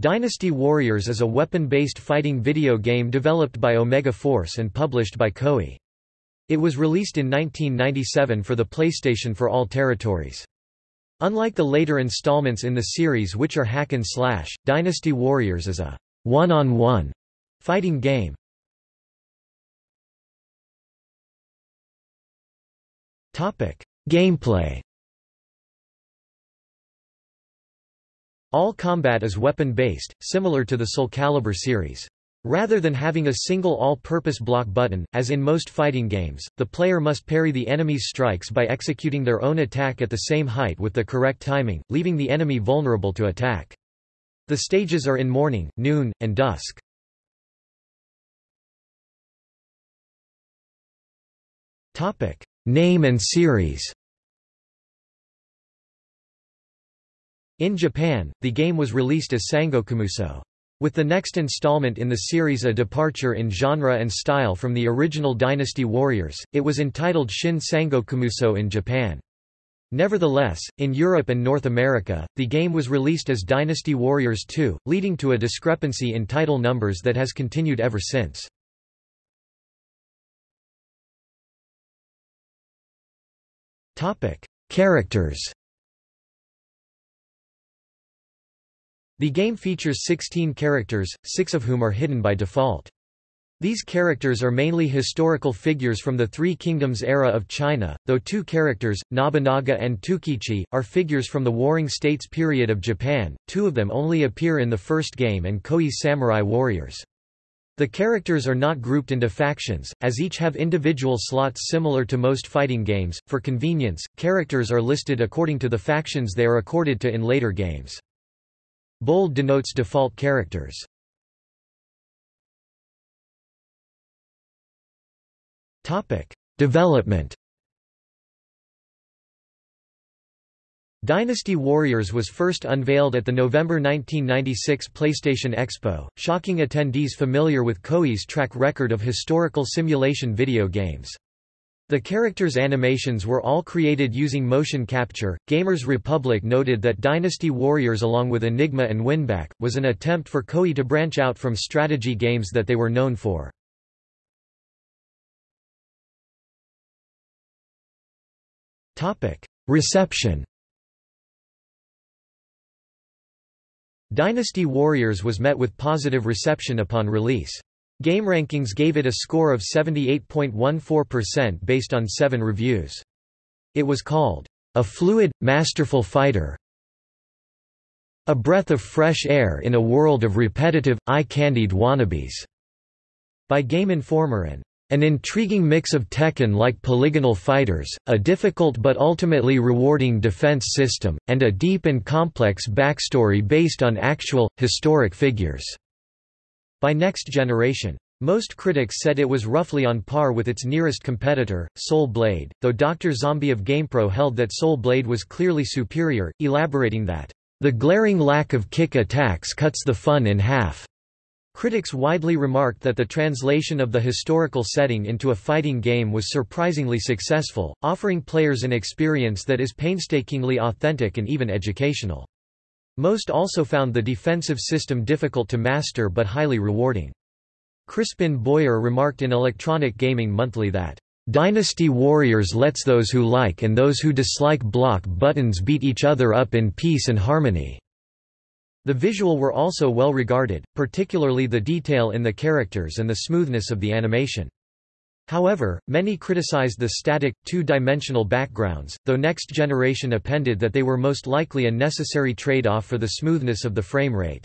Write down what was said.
Dynasty Warriors is a weapon-based fighting video game developed by Omega Force and published by Koei. It was released in 1997 for the PlayStation for all territories. Unlike the later installments in the series which are hack and slash, Dynasty Warriors is a one-on-one -on -one fighting game. Gameplay All combat is weapon-based, similar to the Soul Calibur series. Rather than having a single all-purpose block button, as in most fighting games, the player must parry the enemy's strikes by executing their own attack at the same height with the correct timing, leaving the enemy vulnerable to attack. The stages are in morning, noon, and dusk. Name and series In Japan, the game was released as Sangokumusou. With the next installment in the series a departure in genre and style from the original Dynasty Warriors, it was entitled Shin Sangokumusou in Japan. Nevertheless, in Europe and North America, the game was released as Dynasty Warriors 2, leading to a discrepancy in title numbers that has continued ever since. Characters The game features 16 characters, six of whom are hidden by default. These characters are mainly historical figures from the Three Kingdoms era of China, though two characters, Nobunaga and Toukichi, are figures from the Warring States period of Japan, two of them only appear in the first game and Koei's Samurai Warriors. The characters are not grouped into factions, as each have individual slots similar to most fighting games. For convenience, characters are listed according to the factions they are accorded to in later games. Bold denotes default characters. Topic: Development. Dynasty Warriors was first unveiled at the November 1996 PlayStation Expo, shocking attendees familiar with Koei's track record of historical simulation video games. The characters' animations were all created using motion capture. Gamers Republic noted that Dynasty Warriors, along with Enigma and Winback, was an attempt for Koei to branch out from strategy games that they were known for. Reception. Dynasty Warriors was met with positive reception upon release. GameRankings gave it a score of 78.14% based on seven reviews. It was called, "...a fluid, masterful fighter a breath of fresh air in a world of repetitive, eye-candied wannabes", by Game Informer and an intriguing mix of Tekken-like polygonal fighters, a difficult but ultimately rewarding defense system, and a deep and complex backstory based on actual, historic figures." By Next Generation. Most critics said it was roughly on par with its nearest competitor, Soul Blade, though Dr. Zombie of GamePro held that Soul Blade was clearly superior, elaborating that, "...the glaring lack of kick attacks cuts the fun in half." Critics widely remarked that the translation of the historical setting into a fighting game was surprisingly successful, offering players an experience that is painstakingly authentic and even educational. Most also found the defensive system difficult to master but highly rewarding. Crispin Boyer remarked in Electronic Gaming Monthly that, "...Dynasty Warriors lets those who like and those who dislike block buttons beat each other up in peace and harmony." The visual were also well regarded, particularly the detail in the characters and the smoothness of the animation. However, many criticized the static, two-dimensional backgrounds, though Next Generation appended that they were most likely a necessary trade-off for the smoothness of the frame rate.